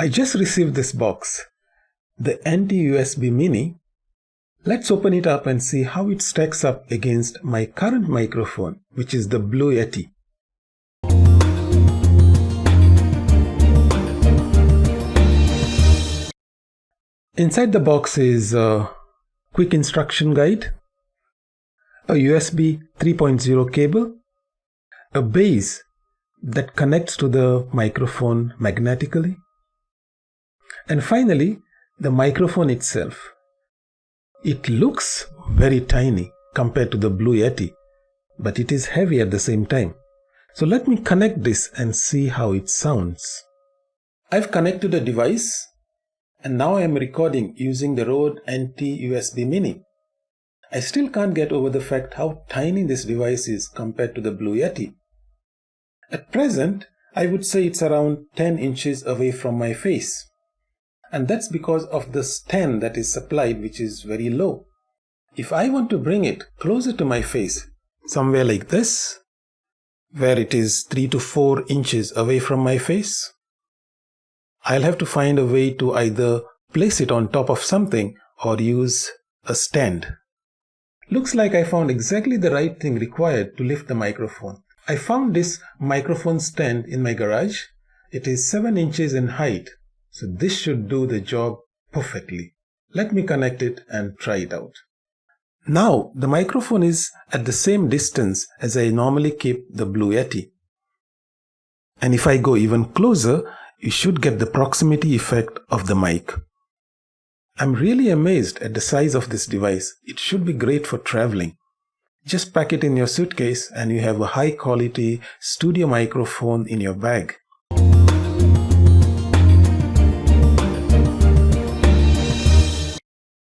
I just received this box, the NT-USB Mini. Let's open it up and see how it stacks up against my current microphone, which is the Blue Yeti. Inside the box is a quick instruction guide, a USB 3.0 cable, a base that connects to the microphone magnetically, and finally the microphone itself. It looks very tiny compared to the Blue Yeti, but it is heavy at the same time. So let me connect this and see how it sounds. I've connected a device and now I am recording using the Rode NT USB Mini. I still can't get over the fact how tiny this device is compared to the Blue Yeti. At present, I would say it's around 10 inches away from my face. And that's because of the stand that is supplied which is very low. If I want to bring it closer to my face, somewhere like this, where it is 3 to 4 inches away from my face, I'll have to find a way to either place it on top of something or use a stand. Looks like I found exactly the right thing required to lift the microphone. I found this microphone stand in my garage. It is 7 inches in height, so this should do the job perfectly. Let me connect it and try it out. Now the microphone is at the same distance as I normally keep the Blue Yeti. And if I go even closer, you should get the proximity effect of the mic. I'm really amazed at the size of this device. It should be great for traveling. Just pack it in your suitcase and you have a high quality studio microphone in your bag.